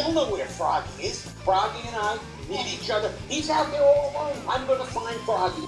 He'll know where Froggy is. Froggy and I need each other. He's out there all alone. I'm gonna find Froggy.